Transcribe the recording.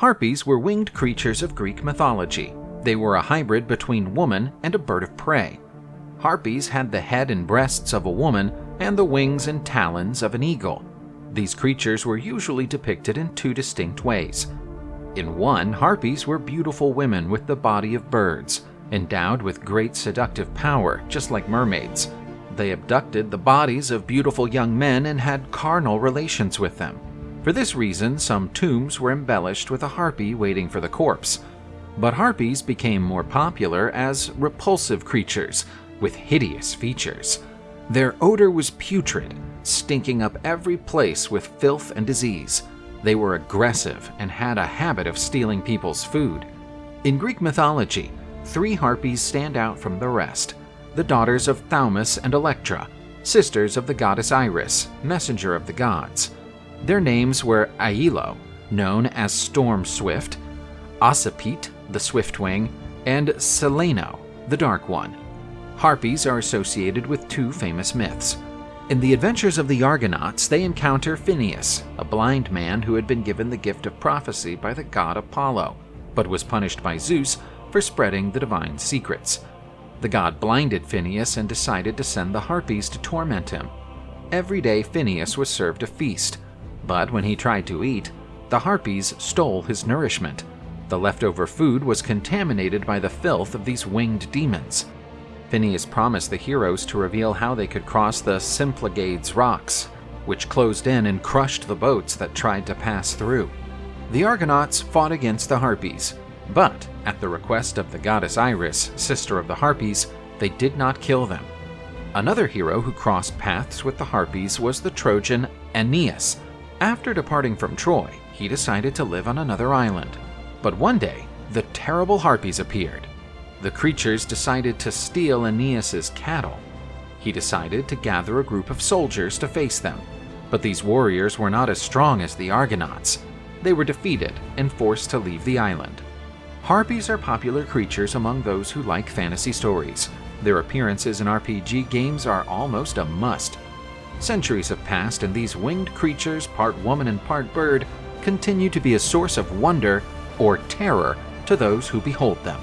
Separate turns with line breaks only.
Harpies were winged creatures of Greek mythology. They were a hybrid between woman and a bird of prey. Harpies had the head and breasts of a woman and the wings and talons of an eagle. These creatures were usually depicted in two distinct ways. In one, harpies were beautiful women with the body of birds, endowed with great seductive power, just like mermaids. They abducted the bodies of beautiful young men and had carnal relations with them. For this reason, some tombs were embellished with a harpy waiting for the corpse. But harpies became more popular as repulsive creatures with hideous features. Their odor was putrid, stinking up every place with filth and disease. They were aggressive and had a habit of stealing people's food. In Greek mythology, three harpies stand out from the rest the daughters of Thaumas and Electra, sisters of the goddess Iris, messenger of the gods. Their names were Aello, known as Storm Swift, Ocypete, the Swiftwing, and Celaeno, the Dark One. Harpies are associated with two famous myths. In the adventures of the Argonauts, they encounter Phineus, a blind man who had been given the gift of prophecy by the god Apollo, but was punished by Zeus for spreading the divine secrets. The god blinded Phineus and decided to send the Harpies to torment him. Every day Phineus was served a feast, but when he tried to eat, the Harpies stole his nourishment. The leftover food was contaminated by the filth of these winged demons. Phineus promised the heroes to reveal how they could cross the Symplegades rocks, which closed in and crushed the boats that tried to pass through. The Argonauts fought against the Harpies, but at the request of the goddess Iris, sister of the Harpies, they did not kill them. Another hero who crossed paths with the Harpies was the Trojan Aeneas. After departing from Troy, he decided to live on another island. But one day, the terrible Harpies appeared. The creatures decided to steal Aeneas's cattle. He decided to gather a group of soldiers to face them, but these warriors were not as strong as the Argonauts. They were defeated and forced to leave the island. Harpies are popular creatures among those who like fantasy stories. Their appearances in RPG games are almost a must. Centuries have passed and these winged creatures, part woman and part bird, continue to be a source of wonder or terror to those who behold them.